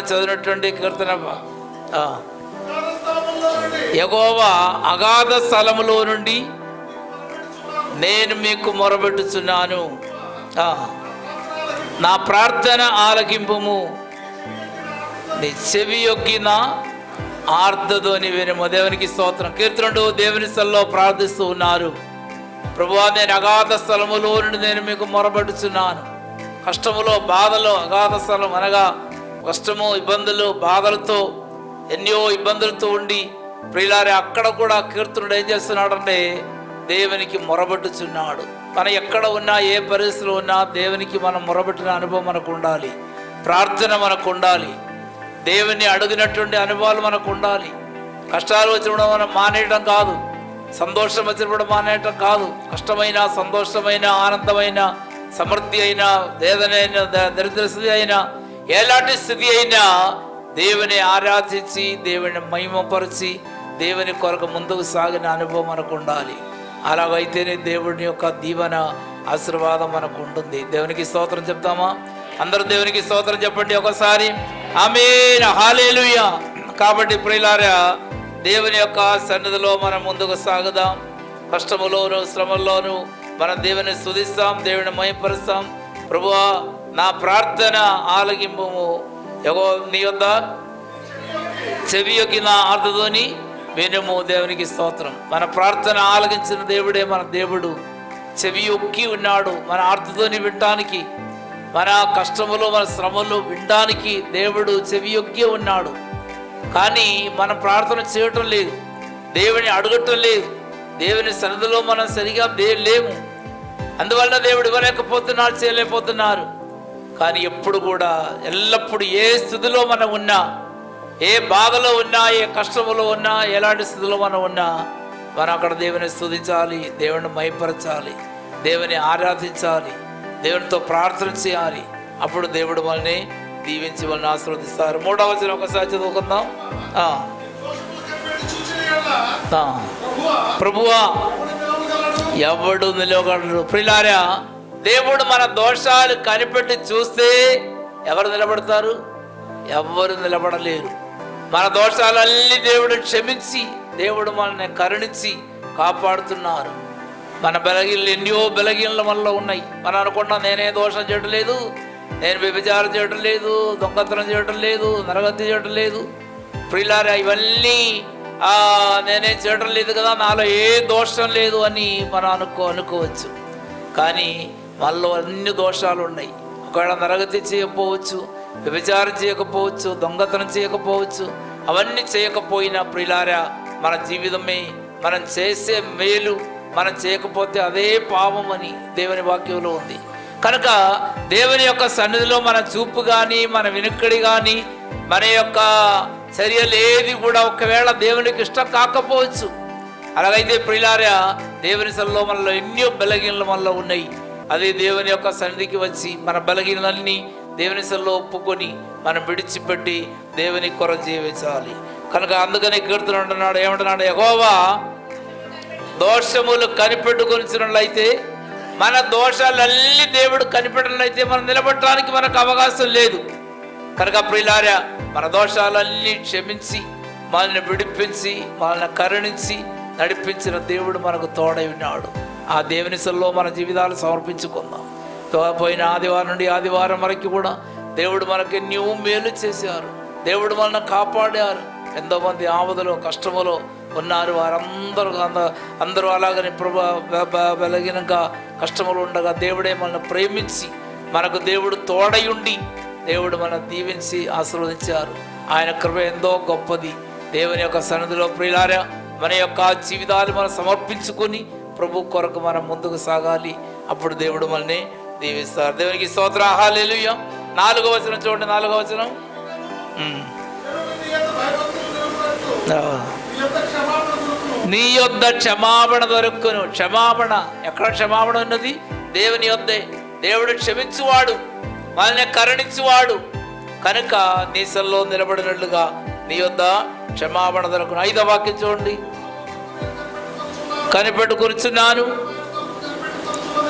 మనం చదివినటువంటి కీర్తన యెహోవా అగాధ స్థలములో నుండి నేను మీకు మొరబెట్టుచున్నాను ఆ, నా ప్రార్థన ఆలకింపుము. నీ చెవి యొక్కిన ఆర్ధధ్వని వినుము. దేవునికి స్తోత్రం. కీర్తనుడు దేవుని స్థలంలో ప్రార్థిస్తూ ఉన్నారు. ప్రభువా నేను అగాధ స్థలములో నుండి నేను మీకు మొరబెట్టుచున్నాను కష్టములో బాధలో అగాధ స్థలం అనగా కష్టము ఇబ్బందులు బాధలతో ఎన్నో ఇబ్బందులతో ఉండి ప్రియులారి అక్కడ కూడా కీర్తనుడు ఏం చేస్తున్నాడంటే దేవునికి మొరబెట్టుచున్నాడు. మనం ఎక్కడ ఉన్నా ఏ పరిస్థితిలో ఉన్నా దేవునికి మనం మొరబెట్టిన అనుభవం మనకు ఉండాలి. ప్రార్థన మనకు ఉండాలి. దేవుని అడిగినటువంటి అనుభవాలు మనకు ఉండాలి. కష్టాలు వచ్చినప్పుడు మనం మానేయడం కాదు. సంతోషం వచ్చినప్పుడు మానేయటం కాదు. కష్టమైన సంతోషమైన ఆనందమైన సమృద్ధి అయినా వేదనైన ద- దరిద్ర అయినా ఎలాంటి స్థితి అయినా దేవుని ఆరాధించి దేవుని మహిమపరిచి దేవుని కొరకు ముందుకు సాగిన అనుభవం మనకు ఉండాలి. అలాగైతేనే దేవుని యొక్క దీవెన ఆశీర్వాదం మనకు ఉంటుంది. దేవునికి స్తోత్రం చెప్తామా? అందరూ దేవునికి స్తోత్రం చెప్పండి ఒకసారి. ఆమె హాలేలుయ కాబట్టి ప్రియులారా దేవుని యొక్క సన్నిధిలో మనం ముందుకు సాగుదాం. కష్టములోను శ్రమల్లోనూ మనం దేవుని స్థుతిస్తాం దేవుని మయపరుస్తాం ప్రభువా నా ప్రార్థన ఆలగింపు ఎగో నీ వద్ద చెవి యొక్కి నా ఆర్ధతోని వినము దేవునికి స్తోత్రం. మన ప్రార్థన ఆలగించిన దేవుడే మన దేవుడు. చెవి ఒక్కి ఉన్నాడు మన ఆర్ధతోని వినటానికి. మన కష్టములు మన శ్రమలు వినడానికి దేవుడు చెవి యొక్కి ఉన్నాడు. కానీ మనం ప్రార్థన చేయటం లేదు. దేవుని అడగటం లేదు. దేవుని సన్నిధిలో మనం సరిగా దే లేము. అందువల్ల దేవుడు ఇవ్వలేకపోతున్నారు చేయలేకపోతున్నారు. కానీ ఎప్పుడు కూడా ఎల్లప్పుడు ఏ స్థితిలో మనం ఉన్నా ఏ బాధలో ఉన్నా ఏ కష్టములో ఉన్నా ఎలాంటి స్థితిలో మనం ఉన్నా మనం అక్కడ దేవుని స్థుతించాలి దేవుని మైపరచాలి దేవుని ఆరాధించాలి దేవునితో ప్రార్థన చేయాలి. అప్పుడు దేవుడు మనల్ని దీవించి వాళ్ళని ఆశీర్వదిస్తారు. మూడవ వచ్చిన ఒకసారి చదువుకుందాం. ప్రభువా ఎవడు ఎవడు నిలవగలడు? ప్రిలారా దేవుడు మన దోషాలు కనిపెట్టి చూస్తే ఎవరు నిలబడతారు? ఎవరు నిలబడలేరు. మన దోషాలన్నీ దేవుడు క్షమించి దేవుడు మనల్ని కరుణించి కాపాడుతున్నారు. మన బలగీళ్ళు ఎన్నో బలగీళ్ళ మనలో ఉన్నాయి. మనం అనుకున్నా నేనే దోషం చేయడం లేదు నేను వ్యభిచారం చేయడం లేదు దొంగతనం చేయడం లేదు నరగతి చేయడం లేదు. ప్రిలారా ఇవన్నీ నేనే నేనేం చేయడం లేదు కదా నాలో ఏ దోషం లేదు అని మనం అనుకో అనుకోవచ్చు. కానీ మనలో అన్ని దోషాలు ఉన్నాయి. ఒకవేళ నరగతి చేయకపోవచ్చు వ్యభిచారం చేయకపోవచ్చు దొంగతనం చేయకపోవచ్చు అవన్నీ చేయకపోయినా ప్రిలారా మన జీవితమే మనం చేసే మేలు మనం చేయకపోతే అదే పాపం అని దేవుని వాక్యంలో ఉంది. కనుక దేవుని యొక్క సన్నిధిలో మన చూపు కానీ మన వెనుక్కడి కానీ మన యొక్క చర్యలు ఏది కూడా ఒకవేళ దేవునికి ఇష్టం కాకపోవచ్చు. అలాగైతే ప్రియులారా దేవుని సల్లో మనలో ఎన్నో బలగీనలు మనలో ఉన్నాయి. అదే దేవుని యొక్క సన్నిధికి వచ్చి మన బలగీనలన్నీ దేవుని సెల్లో ఒప్పుకొని మనం విడిచిపెట్టి దేవుని కొర జీవించాలి. కనుక అందుకని కీర్తన అంటున్నాడు ఏమంటున్నాడు ఎగోవా దోషములు కనిపెట్టుకొనిచ్చినట్లయితే మన దోషాలన్నీ దేవుడు కనిపెట్టినట్లయితే మనం నిలబడటానికి మనకు అవకాశం లేదు. కనుక ప్రియులారా మన దోషాలన్నీ క్షమించి మనల్ని విడిపించి మనల్ని కరుణించి నడిపించిన దేవుడు మనకు తోడై ఉన్నాడు. ఆ దేవుని సెల్లో మన జీవితాలు సమర్పించుకుందాం. తో- పోయిన ఆదివారం నుండి ఆదివారం వరకు కూడా దేవుడు మనకి ఎన్నో మేలు చేశారు. దేవుడు మనల్ని కాపాడారు. ఎంతోమంది ఆవదలో కష్టములో ఉన్నారు. వారందరూ అంద- అందరూ అలాగని ప్రభా బ- కష్టములు ఉండగా దేవుడే మనల్ని ప్రేమించి మనకు దేవుడు తోడై ఉండి దేవుడు మన దీవించి ఆశీర్వదించారు. ఆయన కృప ఎంతో గొప్పది. దేవుని యొక్క సన్నిధిలో ప్రియులారా మన యొక్క జీవితాలు మనం సమర్పించుకొని ప్రభు కొరకు మనం ముందుకు సాగాలి. అప్పుడు దేవుడు మనల్ని దీవిస్తారు. దేవునికి స్తోత్ర. హాలేలుయ నాలుగో వచనం చూడండి నాలుగో వచనం. నీ యొద్ద క్షమాపణ దొరుకును. నీ యొద్ద క్షమాపణ దొరుకును క్షమాపణ. ఎక్కడ క్షమాపణ ఉన్నది? దేవుని యొద్దే. దేవుడు క్షమించువాడు. మనల్ని కరుణించువాడు. కనుక నీ సెల్లో నిలబడినట్లుగా నీ యొద్ద క్షమాపణ దొరకను. ఐదో వాక్యం చూడండి. కనిపెట్టుకొనిచున్నాను.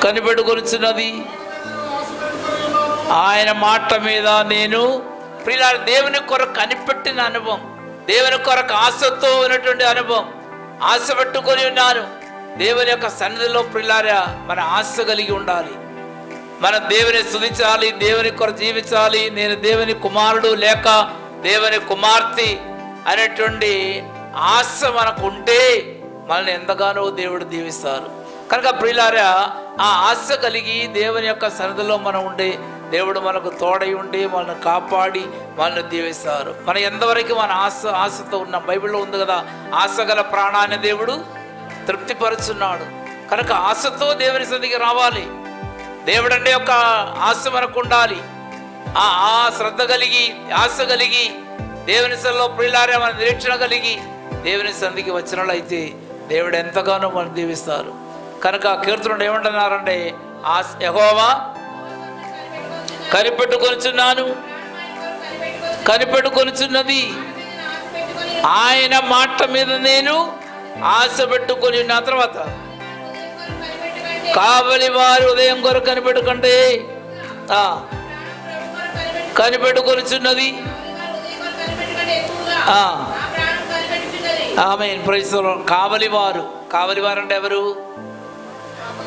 కనిపెట్టుకొనిచున్నది ఆయన మాట మీద నేను ప్రియుల దేవుని కొరకు కనిపెట్టిన అనుభవం దేవుని కొరకు ఆశతో ఉన్నటువంటి అనుభవం ఆశ పెట్టుకొని ఉన్నాను. దేవుని యొక్క సన్నిధిలో ప్రిలారా మన ఆశ కలిగి ఉండాలి. మన దేవుని స్తుతించాలి దేవుని కొరకు జీవించాలి. నేను దేవుని కుమారుడు లేక దేవుని కుమార్తె అనేటువంటి ఆశ మనకు ఉంటే మనల్ని ఎంతగానో దేవుడు దీవిస్తారు. కనుక ప్రియులారా ఆ ఆశ కలిగి దేవుని యొక్క సన్నిధిలో మనం ఉండి దేవుడు మనకు తోడై ఉండి మనల్ని కాపాడి మనల్ని దీవిస్తారు. మనం ఎంతవరకు మన ఆశ ఆశతో ఉన్న? బైబిల్లో ఉంది కదా ఆశ గల ప్రాణాన్ని దేవుడు తృప్తిపరుచున్నాడు. కనుక ఆశతో దేవుని సన్నిధికి రావాలి. దేవుడు అంటే ఒక ఆశ మనకు ఉండాలి. ఆ ఆ శ్రద్ధ కలిగి ఆశ కలిగి దేవుని సన్నిలో ప్రియులారే మన నిరీక్షణ కలిగి దేవుని సంధికి వచ్చినట్లయితే దేవుడు ఎంతగానో మనం దీవిస్తారు. కనుక కీర్తనుడు ఏమంటున్నారంటే ఆ యహోవా కనిపెట్టుకొనిచున్నాను కనిపెట్టుకొనిచున్నది. ఆయన మాట మీద నేను ఆశ పెట్టుకొని ఉన్న తర్వాత కావలి వారి ఉదయం కొరకు కనిపెట్టుకంటే కనిపెట్టుకొనిచున్నది. ఆ, ఆమె ప్రజలు కావలివారు కావలివారు. అంటే ఎవరు?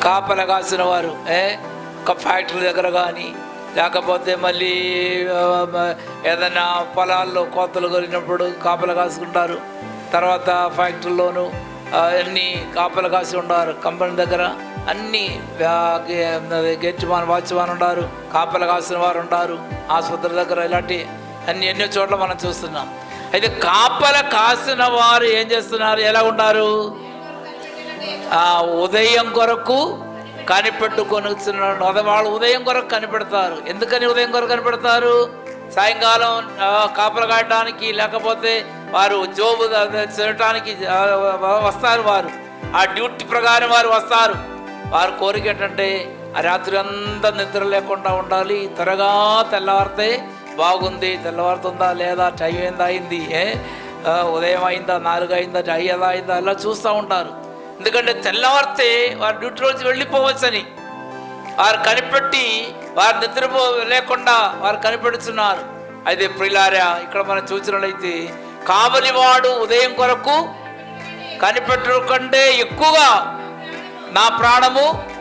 కాపల కాసిన వారు ఏ? ఒక ఫ్యాక్టరీ దగ్గర కానీ లేకపోతే మళ్ళీ ఏదైనా పొలాల్లో కోతలు కలిగినప్పుడు కాపలు కాసుకుంటారు. తర్వాత ఫ్యాక్టరీలోను అన్నీ కాపలు కాసి ఉంటారు కంపెనీ దగ్గర అన్ని గెట్ మన వాచ్మాన్ ఉంటారు కాపలు కాసిన వారు ఉంటారు ఆసుపత్రి దగ్గర ఇలాంటి అన్ని ఎన్నో చోట్ల మనం చూస్తున్నాం. అయితే కాపల కాసిన వారు ఏం చేస్తున్నారు? ఎలా ఉంటారు ఆ ఉదయం కొరకు కనిపెట్టుకొని వాళ్ళు ఉదయం కొరకు కనిపెడతారు. ఎందుకని ఉదయం కొరకు కనిపెడతారు? సాయంకాలం కాపలు కాపలా కాయడానికి లేకపోతే వారు జోబు చేయటానికి వస్తారు వారు. ఆ డ్యూటీ ప్రకారం వారు వస్తారు. వారి కోరిక ఏంటంటే ఆ రాత్రి అంతా నిద్ర లేకుండా ఉండాలి. త్వరగా తెల్లవారితే బాగుంది తెల్లవారుతుందా లేదా టైం ఏందా అయింది ఏ? ఉదయం అయిందా నాలుగు అయిందా ఐదు అయిందా అలా చూస్తూ ఉంటారు. ఎందుకంటే తెల్లవారితే వారు డ్యూటీ రోజు వెళ్ళిపోవచ్చని. వారు కనిపెట్టి వారు నిద్రపో లేకుండా వారు కనిపెడుతున్నారు. అయితే ప్రిలారా ఇక్కడ మనం చూసినట్లయితే కావలివాడు ఉదయం కొరకు కనిపెట్టడం కంటే ఎక్కువగా నా ప్రాణము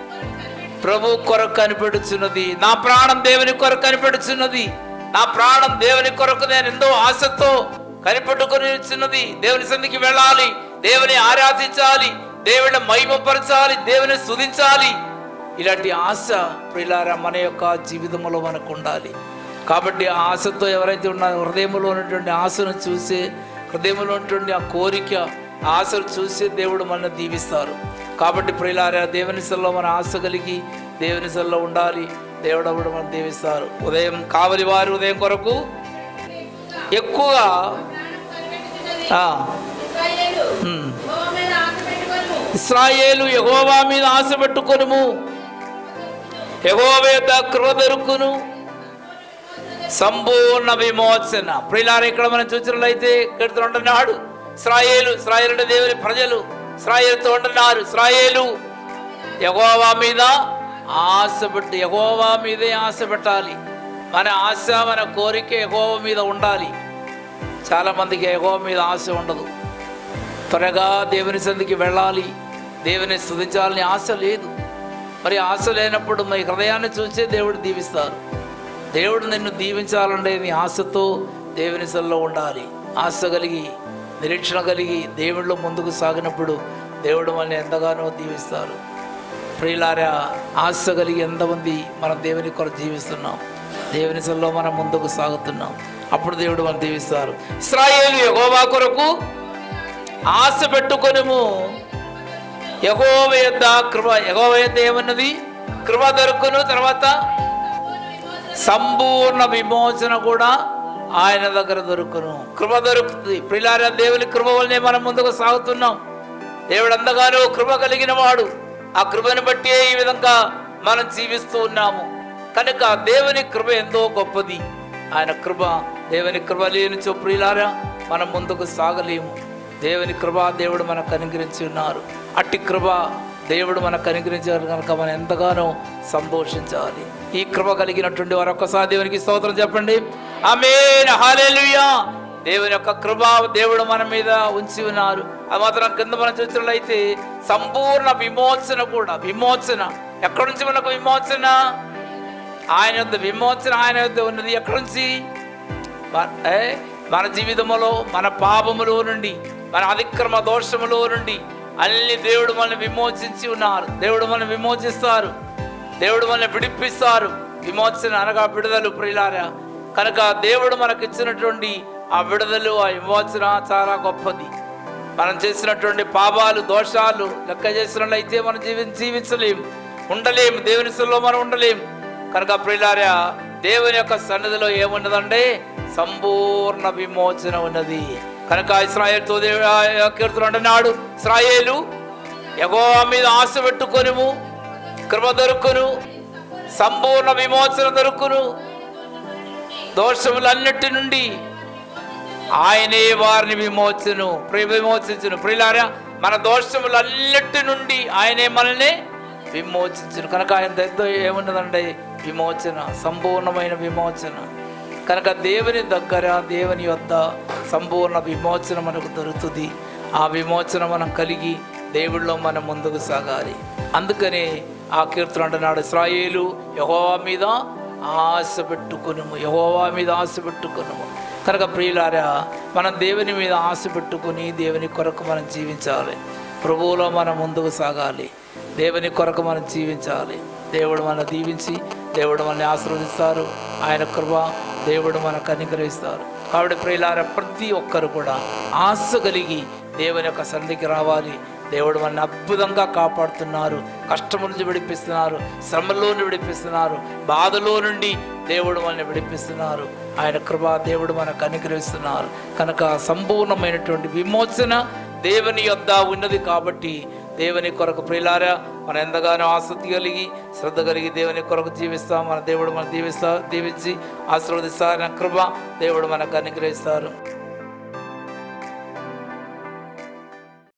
ప్రభు కొరకు కనిపెడుచున్నది. నా ప్రాణం దేవుని కొరకు కనిపెడుచున్నది. నా ప్రాణం దేవుని కొరకు నేను ఎంతో ఆశతో కనిపెట్టుకుని చిన్నది దేవుని సంధికి వెళ్ళాలి. దేవుని ఆరాధించాలి. దేవుని మహిమపరచాలి. దేవుని సుధించాలి ఇలాంటి ఆశ ప్రిలారా మన యొక్క జీవితంలో మనకు ఉండాలి. కాబట్టి ఆ ఆశతో ఎవరైతే ఉన్నారో హృదయంలో ఉన్నటువంటి ఆశను చూసి హృదయంలో ఉన్నటువంటి ఆ కోరిక ఆశలు చూసి దేవుడు మనల్ని దీవిస్తారు. కాబట్టి ప్రియులారా దేవుని సెల్లో మన ఆశ కలిగి దేవుని సెల్లో ఉండాలి. దేవుడవుడు మనం దీవిస్తారు. ఉదయం కావలి వారి ఉదయం కొరకు ఎక్కువగా ఇస్రాయేలు ఎగోవా మీద ఆశ పెట్టుకొనుము. ఎగోవేద కృప దొరుకును. సంపూర్ణ విమోచన. ప్రియులారా ఇక్కడ మనం చూసినట్లయితే కడుతూ ఉంటున్నాడు ఇస్రాయేలు ఇస్రాయేలు అంటే దేవుని ప్రజలు. ఇస్రాయేలుతో ఉంటున్నారు ఇస్రాయేలు ఎగోవా మీద ఆశ పెట్టి మీదే ఆశ పెట్టాలి మన ఆశ మన కోరిక ఎగోవ మీద ఉండాలి. చాలామందికి ఎగోవ మీద ఆశ ఉండదు. త్వరగా దేవుని సంధికి వెళ్ళాలి. దేవుని స్థుతించాలని ఆశ లేదు. మరి ఆశ లేనప్పుడు మీ హృదయాన్ని చూసే దేవుడు దీవిస్తారు. దేవుడు నిన్ను దీవించాలంటే నీ ఆశతో దేవుని సల్లో ఉండాలి. ఆశ కలిగి నిరీక్షణ కలిగి దేవుళ్ళు ముందుకు సాగినప్పుడు దేవుడు మనల్ని ఎంతగానో దీవిస్తారు. ప్రియులారా ఆశ కలిగి ఎంతమంది మనం దేవుని కొరకు జీవిస్తున్నాం. దేవుని సల్లో మనం ముందుకు సాగుతున్నాం. అప్పుడు దేవుడు మనం దీవిస్తారు. ఇస్రాయేలు యగోవా కొరకు ఆశ పెట్టుకొనుము. యహోవ యొద్ద కృప యహోవ యొద్ద ఏమన్నది? కృప దొరుకును తర్వాత సంపూర్ణ విమోచన కూడా ఆయన దగ్గర దొరుకును. కృప దొరుకుతుంది. ప్రిలార దేవుని కృప వల్లనే మనం ముందుకు సాగుతున్నాం. దేవుడు అందగానో కృప కలిగిన వాడు ఆ కృపను బట్టి ఈ విధంగా మనం జీవిస్తూ ఉన్నాము. కనుక దేవుని కృప ఎంతో గొప్పది. ఆయన కృప దేవుని కృప లేని చొప్పులారా మనం ముందుకు సాగలేము. దేవుని కృప దేవుడు మనకు అనుగ్రహించి ఉన్నారు. అట్టి కృప దేవుడు మనకు అనుగ్రహించారు కనుక మనం ఎంతగానో సంతోషించాలి. ఈ కృప కలిగినటువంటి వారు ఒక్కసారి దేవునికి స్తోత్రం చెప్పండి. ఆమేన్. హాలేలుయా దేవుని యొక్క కృప దేవుడు మన మీద ఉంచి ఉన్నారు. అది మాత్రం కింద మనం చూసినట్లయితే సంపూర్ణ విమోచన కూడా విమోచన. ఎక్కడి నుంచి మనకు విమోచన? ఆయన యొక్క విమోచన ఆయన యొక్క ఉన్నది ఎక్కడి నుంచి? మన మన జీవితంలో మన పాపములో నుండి మన అతిక్రమ దోషములో నుండి అన్ని దేవుడు మనల్ని విమోచించి ఉన్నారు. దేవుడు మనల్ని విమోచిస్తారు. దేవుడు మనల్ని విడిపిస్తారు. విమోచన అనగా విడుదల ప్రియులారా. కనుక దేవుడు మనకు ఇచ్చినటువంటి ఆ విడుదల ఆ విమోచన చాలా గొప్పది. మనం చేసినటువంటి పాపాలు దోషాలు లెక్క చేసినట్లయితే మనం జీవి జీవించలేం ఉండలేం దేవుని సన్నిధిలో మనం ఉండలేం. కనుక ప్రియులారా దేవుని యొక్క సన్నిధిలో ఏమున్నదంటే సంపూర్ణ విమోచన ఉన్నది. కనుక ఇస్రాయేల్తో దేవుడు కీర్తన అంటున్నాడు ఇస్రాయేలు ఎగో మీద ఆశ పెట్టుకొనుము కృప దొరుకును సంపూర్ణ విమోచన దొరుకును. దోషములన్నిటి నుండి ఆయనే వారిని విమోచను ప్రియ విమోచించును. ప్రియులారా మన దోషములన్నిటి నుండి ఆయనే మనల్ని విమోచించును. కనుక ఆయన దగ్గర ఏమున్నదండి? విమోచన సంపూర్ణమైన విమోచన. కనుక దేవుని దగ్గర దేవుని యొక్క సంపూర్ణ విమోచన మనకు దొరుకుతుంది. ఆ విమోచన మనం కలిగి దేవుళ్ళో మనం ముందుకు సాగాలి. అందుకనే ఆ కీర్తన అంటున్నాడు ఇస్రాయేలు యహోవా మీద ఆశ పెట్టుకును యహోవా మీద ఆశ పెట్టుకును కనుక ప్రియులారా మనం దేవుని మీద ఆశ పెట్టుకుని దేవుని కొరకు మనం జీవించాలి. ప్రభువులో మనం ముందుకు సాగాలి. దేవుని కొరకు మనం జీవించాలి. దేవుడు మన దీవించి దేవుడు మనల్ని ఆశీర్వదిస్తారు. ఆయన కృప దేవుడు మనకు అనుగ్రహిస్తారు. కాబట్టి ప్రియులారా ప్రతి ఒక్కరు కూడా ఆశ కలిగి దేవుని యొక్క సన్నిధికి రావాలి. దేవుడు మనల్ని అద్భుతంగా కాపాడుతున్నారు. కష్టము నుంచి విడిపిస్తున్నారు. శ్రమలో నుండి విడిపిస్తున్నారు. బాధలో నుండి దేవుడు మనల్ని విడిపిస్తున్నారు. ఆయన కృప దేవుడు మనకు అనుగ్రహిస్తున్నారు. కనుక సంపూర్ణమైనటువంటి విమోచన దేవుని యొద్ద ఉన్నది కాబట్టి దేవుని కొరకు ప్రియులారా మనం ఎంతగానో ఆసక్తి కలిగి శ్రద్ధ కలిగి దేవుని కొరకు జీవిస్తాం. మన దేవుడు మనం దీవిస్తా దీవించి ఆశీర్వదిస్తారు కృప దేవుడు మనకు అనుగ్రహిస్తారు.